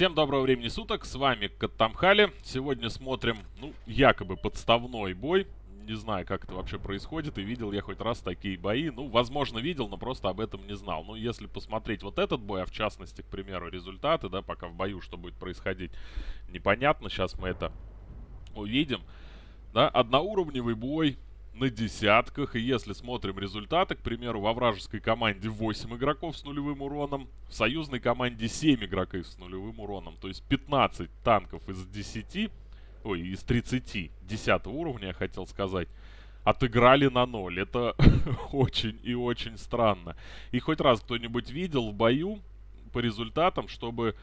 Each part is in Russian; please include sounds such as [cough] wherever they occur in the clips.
Всем доброго времени суток, с вами Каттамхали. Сегодня смотрим, ну, якобы подставной бой. Не знаю, как это вообще происходит, и видел я хоть раз такие бои. Ну, возможно, видел, но просто об этом не знал. Ну, если посмотреть вот этот бой, а в частности, к примеру, результаты, да, пока в бою что будет происходить, непонятно. Сейчас мы это увидим. Да, одноуровневый бой, на десятках. И если смотрим результаты, к примеру, во вражеской команде 8 игроков с нулевым уроном, в союзной команде 7 игроков с нулевым уроном. То есть 15 танков из 10, ой, из 30, 10 уровня, я хотел сказать, отыграли на ноль. Это [laughs] очень и очень странно. И хоть раз кто-нибудь видел в бою по результатам, чтобы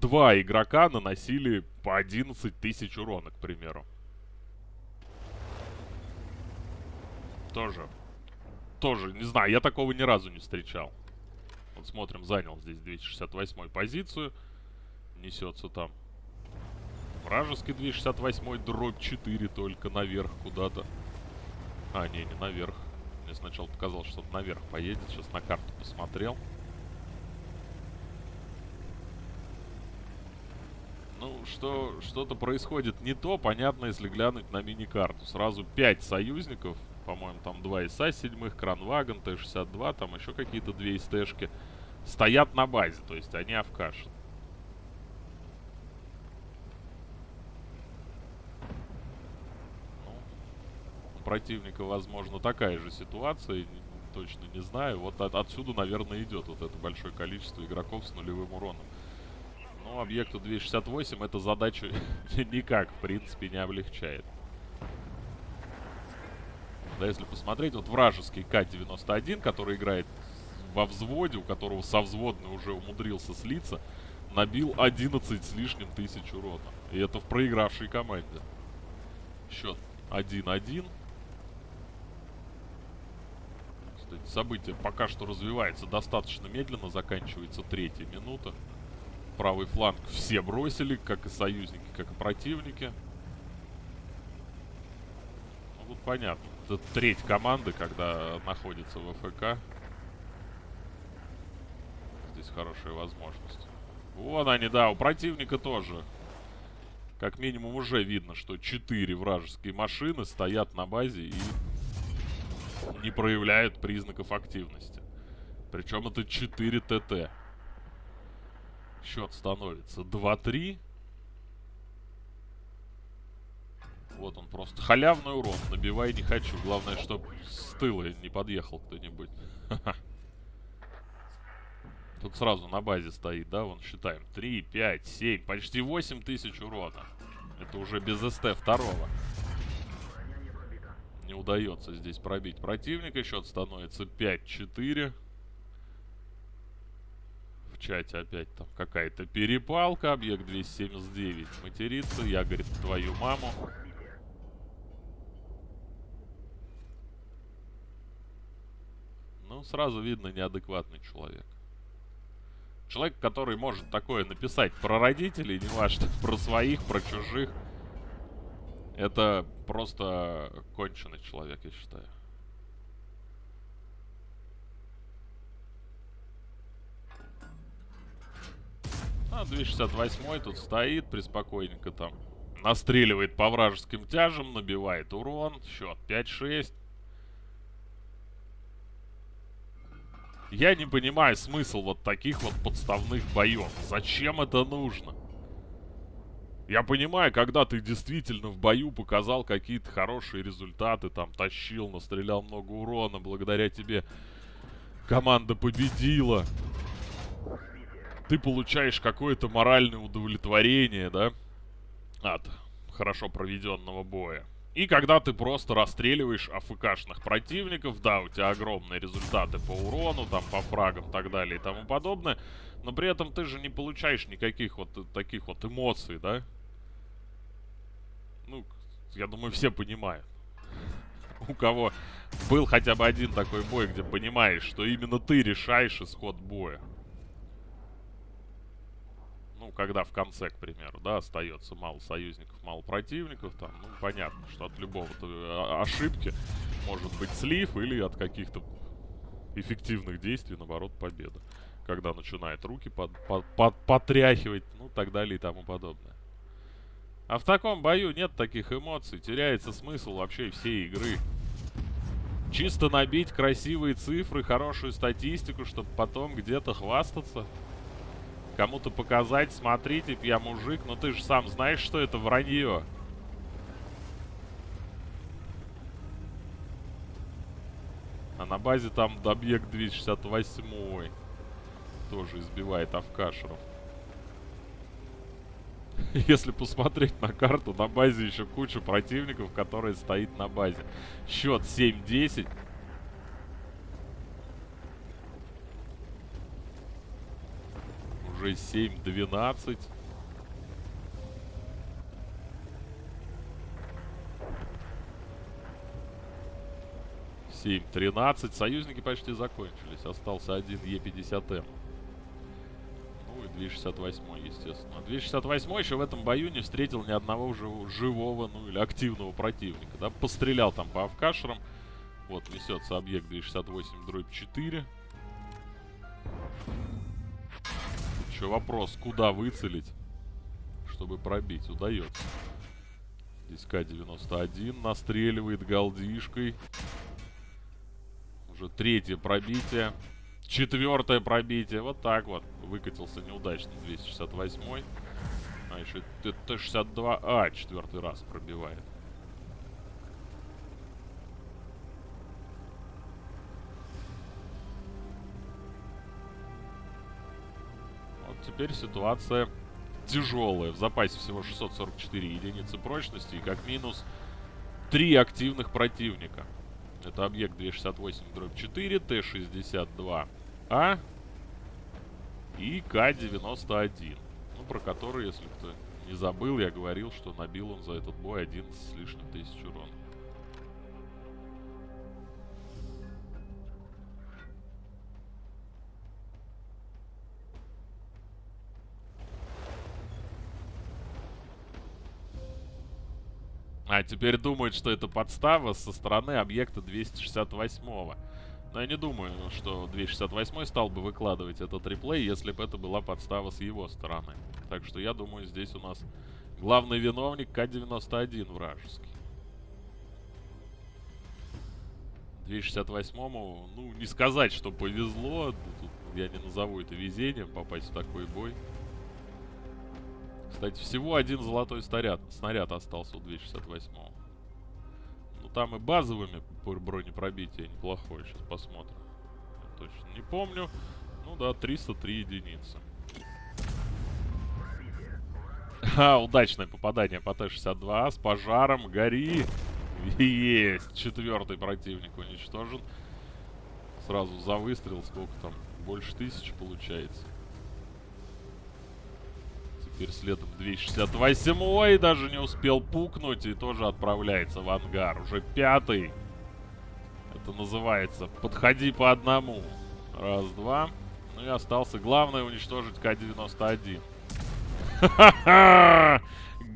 два игрока наносили по 11 тысяч урона, к примеру. Тоже. Тоже, не знаю, я такого ни разу не встречал. Вот смотрим, занял здесь 268 позицию. Несется там. Вражеский 268 дробь 4 только наверх куда-то. А, не, не наверх. Мне сначала показалось, что наверх поедет. Сейчас на карту посмотрел. Ну, что что-то происходит не то, понятно, если глянуть на мини-карту. Сразу 5 союзников по-моему, там два ИСа седьмых, Кранвагон, Т-62, там еще какие-то две ИСТшки стоят на базе, то есть они авкашат. Ну, противника, возможно, такая же ситуация, точно не знаю. Вот от, отсюда, наверное, идет вот это большое количество игроков с нулевым уроном. Но объекту 268 эта задача [laughs] никак, в принципе, не облегчает. Да, если посмотреть, вот вражеский К-91, который играет во взводе, у которого со взводной уже умудрился слиться, набил 11 с лишним тысяч урона. И это в проигравшей команде. Счет 1-1. Кстати, событие пока что развивается достаточно медленно. Заканчивается третья минута. Правый фланг все бросили, как и союзники, как и противники. Ну, тут понятно это треть команды, когда находится в ФК. Здесь хорошая возможность. Вон они, да, у противника тоже. Как минимум уже видно, что 4 вражеские машины стоят на базе и не проявляют признаков активности. Причем это 4 ТТ. Счет становится 2-3. Вот он просто. Халявный урон. Набивай не хочу. Главное, чтобы с тыла не подъехал кто-нибудь. [laughs] Тут сразу на базе стоит, да? Вон считаем. 3, 5, 7. Почти 8 тысяч урона. Это уже без СТ второго. Не удается здесь пробить противника. Счет становится 5-4. В чате опять там какая-то перепалка. Объект 279 матерится. Я, говорит, твою маму. Ну, сразу видно неадекватный человек. Человек, который может такое написать про родителей, не важно, [laughs] про своих, про чужих. Это просто конченый человек, я считаю. А, 268 тут стоит, приспокойненько там. Настреливает по вражеским тяжам, набивает урон. Счет 5-6. Я не понимаю смысл вот таких вот подставных боев. Зачем это нужно? Я понимаю, когда ты действительно в бою показал какие-то хорошие результаты, там, тащил, настрелял много урона, благодаря тебе команда победила. Ты получаешь какое-то моральное удовлетворение, да, от хорошо проведенного боя. И когда ты просто расстреливаешь АФКшных противников, да, у тебя огромные результаты по урону, там, по фрагам и так далее и тому подобное, но при этом ты же не получаешь никаких вот таких вот эмоций, да? Ну, я думаю, все понимают. У кого был хотя бы один такой бой, где понимаешь, что именно ты решаешь исход боя когда в конце, к примеру, да, остается мало союзников, мало противников, там, ну, понятно, что от любого а, ошибки может быть слив или от каких-то эффективных действий, наоборот, победа. когда начинает руки под, под, под, потряхивать, ну, так далее и тому подобное. А в таком бою нет таких эмоций, теряется смысл вообще всей игры. Чисто набить красивые цифры, хорошую статистику, чтобы потом где-то хвастаться. Кому-то показать, смотрите, я мужик, но ты же сам знаешь, что это вранье. А на базе там объект 268 тоже избивает авкашеров. [laughs] Если посмотреть на карту, на базе еще куча противников, которые стоит на базе. Счет 7-10. Уже 7-12. Семь, тринадцать. Союзники почти закончились. Остался один Е50М. 268, естественно. 268 еще в этом бою не встретил ни одного живого, ну или активного противника. Да? Пострелял там по авкашерам. Вот несется объект 268 дробь 4. Еще вопрос, куда выцелить, чтобы пробить. Удается. Здесь К-91 настреливает галдишкой. Уже третье пробитие. Четвертое пробитие. Вот так вот. Выкатился неудачно 268 -й. А еще Т-62. А, четвертый раз пробивает. Теперь ситуация тяжелая. В запасе всего 644 единицы прочности и как минус 3 активных противника. Это объект 268 дробь 4, Т-62А и К-91. Ну, про который, если кто не забыл, я говорил, что набил он за этот бой 11 с лишним тысяч урона. А теперь думают, что это подстава со стороны объекта 268-го. Но я не думаю, что 268 стал бы выкладывать этот реплей, если бы это была подстава с его стороны. Так что я думаю, здесь у нас главный виновник К-91 вражеский. 268-му, ну, не сказать, что повезло. Тут я не назову это везением, попасть в такой бой. Кстати, всего один золотой снаряд, снаряд остался у 268-го. Ну, там и базовыми бронепробитие неплохое. Сейчас посмотрим. Я точно не помню. Ну да, 303 единицы. А, удачное попадание по Т-62 с пожаром. Гори! Есть! Четвертый противник уничтожен. Сразу за выстрел сколько там? Больше тысячи получается. Теперь следом 268. Ой, даже не успел пукнуть и тоже отправляется в ангар. Уже пятый. Это называется «Подходи по одному». Раз, два. Ну и остался главное уничтожить К-91.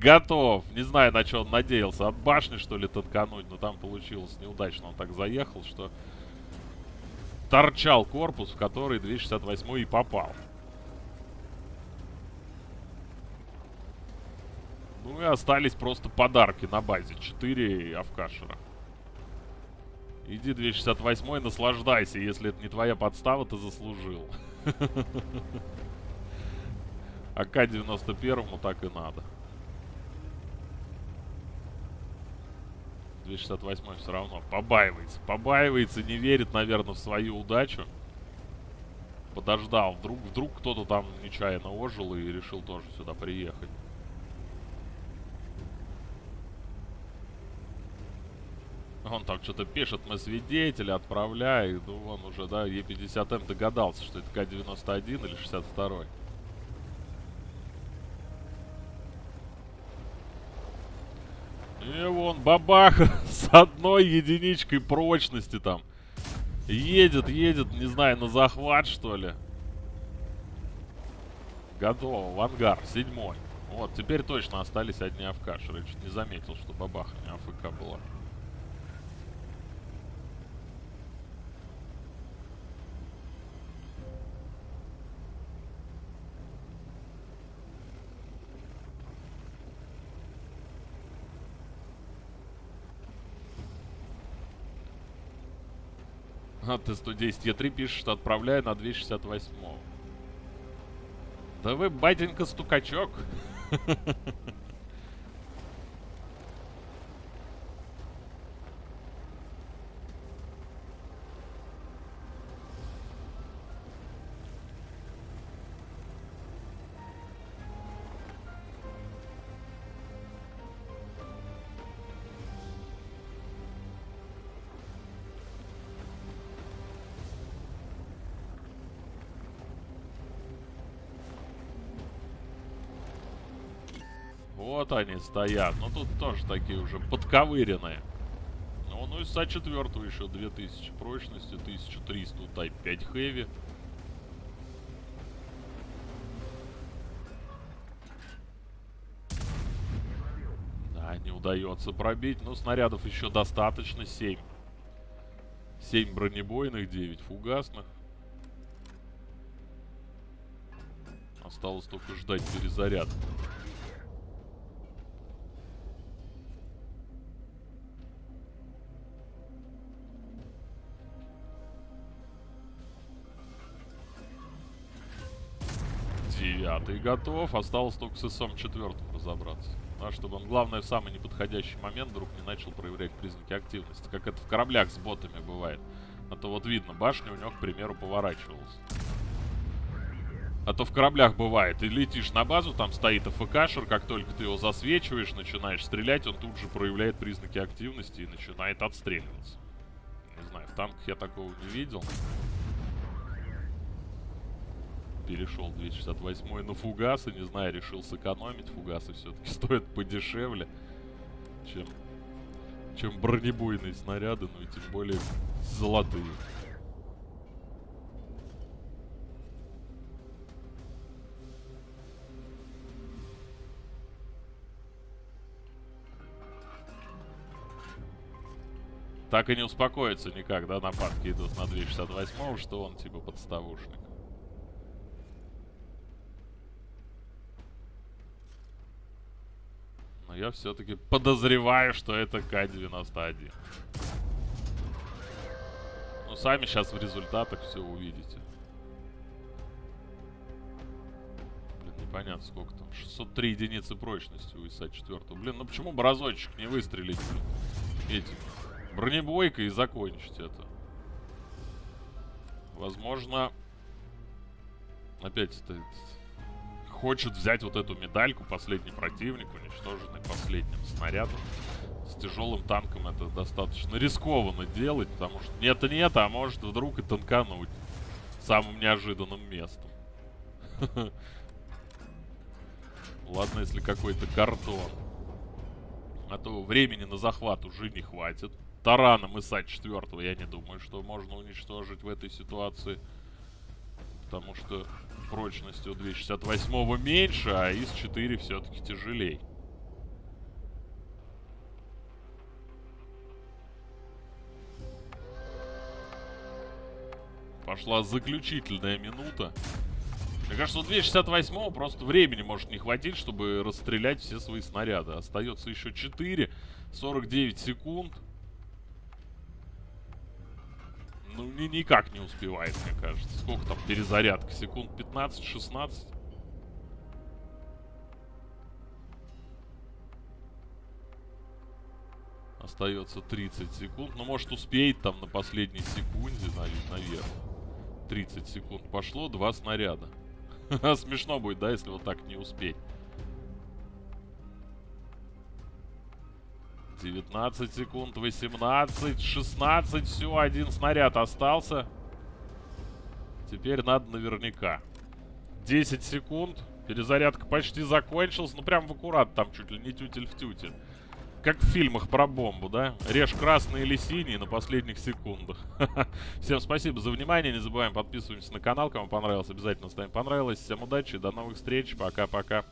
Готов. Не знаю, на что он надеялся. От башни, что ли, танкануть. Но там получилось неудачно. Он так заехал, что торчал корпус, в который 268 и попал. Ну и остались просто подарки на базе. 4 Авкашера. Иди 268 наслаждайся. Если это не твоя подстава, ты заслужил. [laughs] АК-91 так и надо. 268 все равно побаивается. Побаивается, не верит, наверное, в свою удачу. Подождал. Вдруг, вдруг кто-то там нечаянно ожил и решил тоже сюда приехать. Он там что-то пишет, мы свидетели, отправляй. Ну, он уже, да, Е50М догадался, что это К-91 или 62-й. И вон бабах [laughs] с одной единичкой прочности там. Едет, едет, не знаю, на захват, что ли. Готово, в ангар, седьмой. Вот, теперь точно остались одни авкашеры. Чуть не заметил, что бабаха не АФК была. А ты 110 Е3 пишешь, что отправляю на 268. Да вы, батенька, стукачок. [laughs] Вот они стоят. Ну, тут тоже такие уже подковыренные. Ну, ну и СА-4 еще 2000 прочности, 1300 Type 5 Heavy. Да, не удается пробить. Но снарядов еще достаточно. 7. 7 бронебойных, 9 фугасных. Осталось только ждать перезаряд. Девятый готов. Осталось только с СМ четвертым разобраться. А чтобы он, главное, в самый неподходящий момент вдруг не начал проявлять признаки активности. Как это в кораблях с ботами бывает. А то вот видно, башня у него, к примеру, поворачивалась. А то в кораблях бывает. Ты летишь на базу, там стоит АФКшер, как только ты его засвечиваешь, начинаешь стрелять, он тут же проявляет признаки активности и начинает отстреливаться. Не знаю, в танках я такого не видел перешел 268 на фугасы. Не знаю, решил сэкономить. Фугасы все-таки [laughs] стоят подешевле, чем, чем бронебойные снаряды, ну и тем более золотые. Так и не успокоится никак, да, нападки идут на 268 что он типа подставушник. Я все-таки подозреваю, что это К-91. Ну, сами сейчас в результатах все увидите. Блин, непонятно, сколько там. 603 единицы прочности у ИСа-4. Блин, ну почему бы разочек не выстрелить, блин, этим бронебойкой и закончить это? Возможно, опять это хочет взять вот эту медальку, последний противник, уничтоженный последним снарядом. С тяжелым танком это достаточно рискованно делать, потому что нет-нет, а может вдруг и танкануть самым неожиданным местом. [laughs] Ладно, если какой-то картон. А то времени на захват уже не хватит. Тараном ИСа 4 я не думаю, что можно уничтожить в этой ситуации. Потому что прочность у 268 меньше, а ИС-4 все-таки тяжелей. Пошла заключительная минута. Мне кажется, у 268 просто времени может не хватить, чтобы расстрелять все свои снаряды. Остается еще 4, 49 секунд. Ну, ни никак не успевает, мне кажется. Сколько там перезарядка? Секунд 15-16? Остается 30 секунд. Ну, может, успеет там на последней секунде, наверное. 30 секунд пошло, два снаряда. [laughs] Смешно будет, да, если вот так не успеть. 19 секунд, 18, 16, все, один снаряд остался. Теперь надо наверняка. 10 секунд, перезарядка почти закончилась, ну прям в аккурат, там чуть ли не тютель в тютель. Как в фильмах про бомбу, да? Режь красный или синий на последних секундах. [laughs] Всем спасибо за внимание, не забываем подписываться на канал, кому понравилось, обязательно ставим понравилось. Всем удачи, до новых встреч, пока-пока.